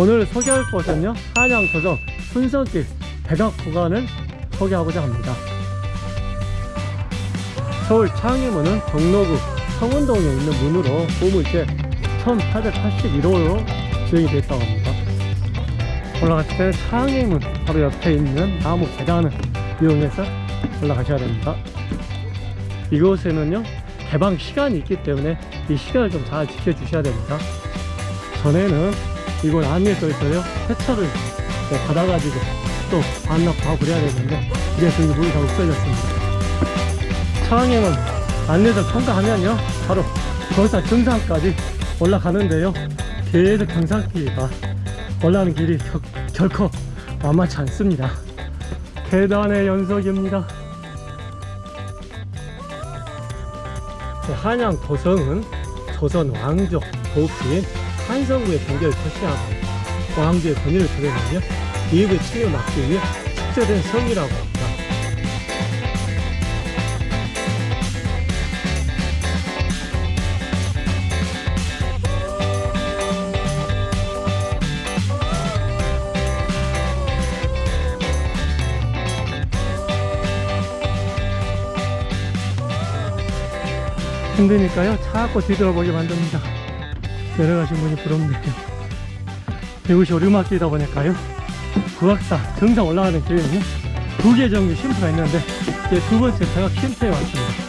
오늘 소개할 곳은요 한양 조정 순성길 백악 구간을 소개하고자 합니다. 서울 창의문은 종로구 성운동에 있는 문으로 보물제 1881호로 지정이 되어 있다고 합니다. 올라갔을 때는 창의문 바로 옆에 있는 나무 계단을 이용해서 올라가셔야 됩니다. 이곳에는요 개방 시간이 있기 때문에 이 시간을 좀 잘 지켜주셔야 됩니다. 전에는 이곳 안에 써있어요. 세차를 네, 받아가지고 또 반납하고 그래야 되는데 이래서 이 문이 다 없어졌습니다. 차항에는 안내서 통과하면요 바로 거기서 정상까지 올라가는데요. 계속 경상길이가 올라가는 길이 겨, 결코 만만치 않습니다 계단의 연속입니다. 네, 한양 도성은 조선 왕족 도읍지인 한성구의 경계를 표시하고 왕조의 권위를 드러내며 기업의 침입을 막기 위해 축제된 성이라고 힘드니까요. 자꾸 뒤돌아보게 만듭니다. 내려가신 분이 부럽네요. 이곳이 오르막길이다 보니까요. 구악산 정상 올라가는 길에는요 두개 정도 쉼터가 있는데 이제 두 번째 제가 쉼터에 왔습니다.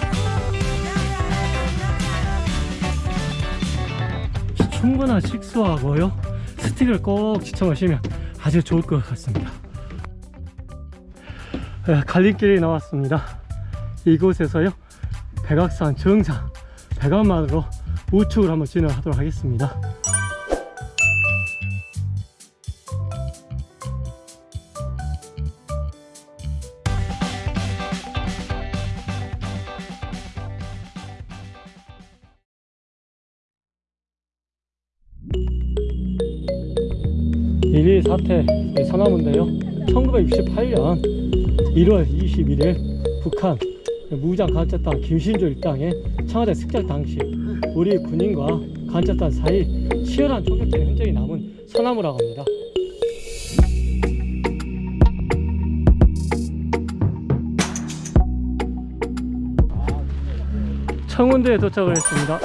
충분한 식수하고요. 스틱을 꼭 지쳐 마시면 아주 좋을 것 같습니다. 네, 갈림길이 나왔습니다. 이곳에서요. 백악산 정상 백악만으로 우측으로 한번 진행하도록 하겠습니다. 일일 사태 서나무인데요. 1968년 1월 21일 북한 무장 간첩단 김신조 일당의 청와대 습격 당시 우리 군인과 간첩단 사이 치열한 총격전의 흔적이 남은 서나무라고 합니다. 청운대에 도착을 했습니다.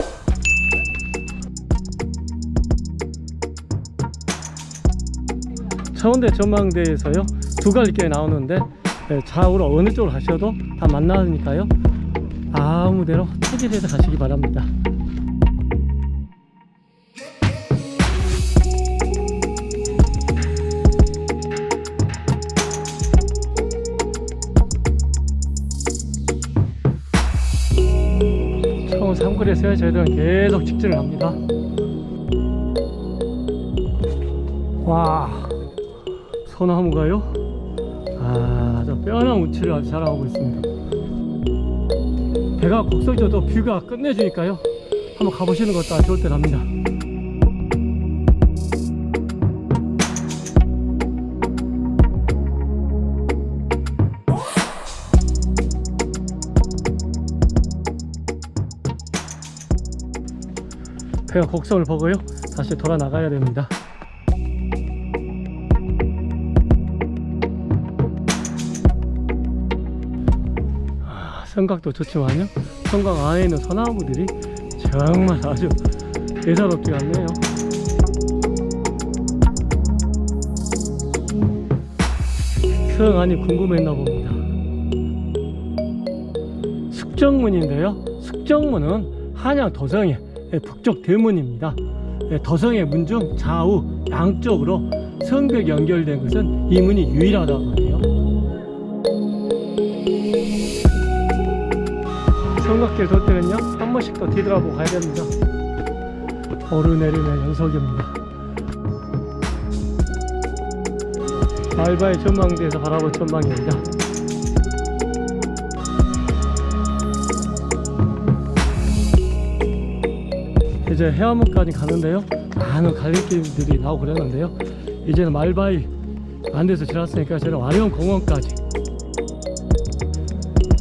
청운대 전망대에서요 두 갈림길이 나오는데 네, 좌우로 어느 쪽으로 가셔도 다 만나니까요. 아무데로 체질해서 가시기 바랍니다. 처음 삼거리에서요. 저희들은 계속 직진을 합니다. 와 소나무가요 뼈나 우치를 아주 자랑하고 있습니다. 배가 곡성져도 뷰가 끝내주니까요. 한번 가보시는 것도 아주 좋을 듯 합니다. 배가 곡성을 보고요. 다시 돌아 나가야 됩니다. 성곽도 좋지만요? 성곽 안에 있는 소나무들이 정말 아주 예사롭지 않네요. 성 안이 궁금했나 봅니다. 숙정문인데요. 숙정문은 한양 도성의 북쪽 대문입니다. 도성의 문 중 좌우 양쪽으로 성벽이 연결된 것은 이 문이 유일하다고 하네요 성곽길 돌 때는요 한 번씩 더 뒤돌아보고 가야 됩니다. 오르내리는 연속입니다. 알바의 전망대에서 바라본 전망입니다. 이제 해안문까지 가는데요. 많은 갈림길들이 나오고 그랬는데요. 이제는 말바위 안돼서 지났으니까 저는 와룡 공원까지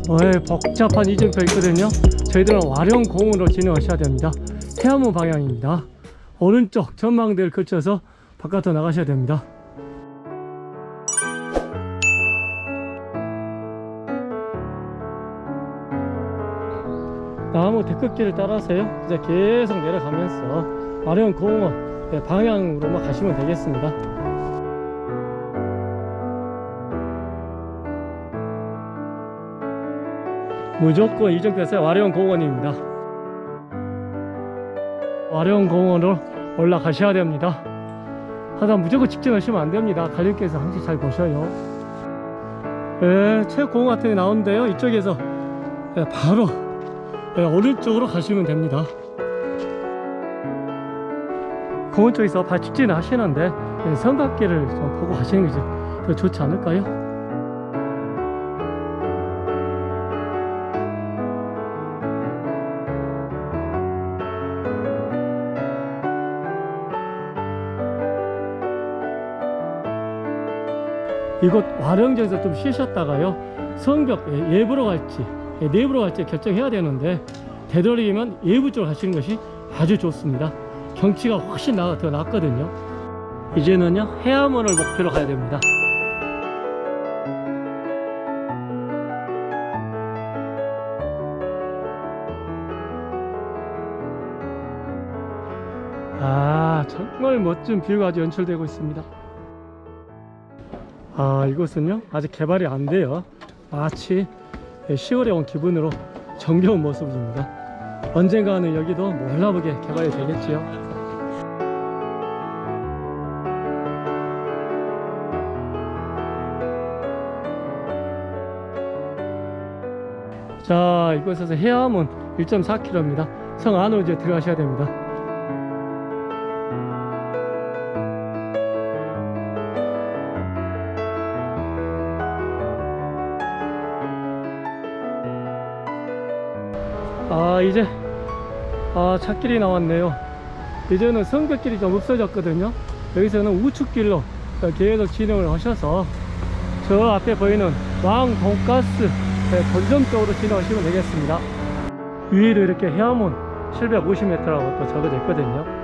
어, 예, 복잡한 이정표 있거든요. 저희들은 와룡공원으로 진행하셔야 됩니다. 태안문 방향입니다. 오른쪽 전망대를 거쳐서 바깥으로 나가셔야 됩니다. 나무 데크길을 따라서요. 이제 계속 내려가면서 와룡공원 예, 방향으로만 가시면 되겠습니다 무조건 이정표에서 와룡공원입니다. 와룡공원으로 올라가셔야 됩니다. 하다 무조건 직진하시면 안됩니다. 갈림길에서 항상 잘 보셔요. 예, 체육공원 같은 게 나오는데요. 이쪽에서 예, 바로 예, 오른쪽으로 가시면 됩니다. 공원 쪽에서 발 직진 하시는데 예, 삼각길을 좀 보고 가시는 것이 더 좋지 않을까요? 이곳 와령전에서 좀 쉬셨다가요 성벽 예, 예부로 갈지 예, 내부로 갈지 결정해야 되는데 되도록이면 예부 쪽으로 가시는 것이 아주 좋습니다. 경치가 훨씬 나, 더 낫거든요. 이제는요 해암원을 목표로 가야 됩니다. 아 정말 멋진 뷰가 아주 연출되고 있습니다 아 이곳은요? 아직 개발이 안 돼요. 마치 10월에 온 기분으로 정겨운 모습입니다. 언젠가는 여기도 몰라보게 개발이 되겠지요? 자 이곳에서 해암은 1.4km입니다. 성 안으로 이제 들어가셔야 됩니다 이제 아 찾길이 나왔네요. 이제는 성벽길이 좀 없어졌거든요. 여기서는 우측길로 계속 진행을 하셔서 저 앞에 보이는 왕 돈가스 본점 쪽으로 진행하시면 되겠습니다. 위에도 이렇게 해암원 750m라고 또 적어져 있거든요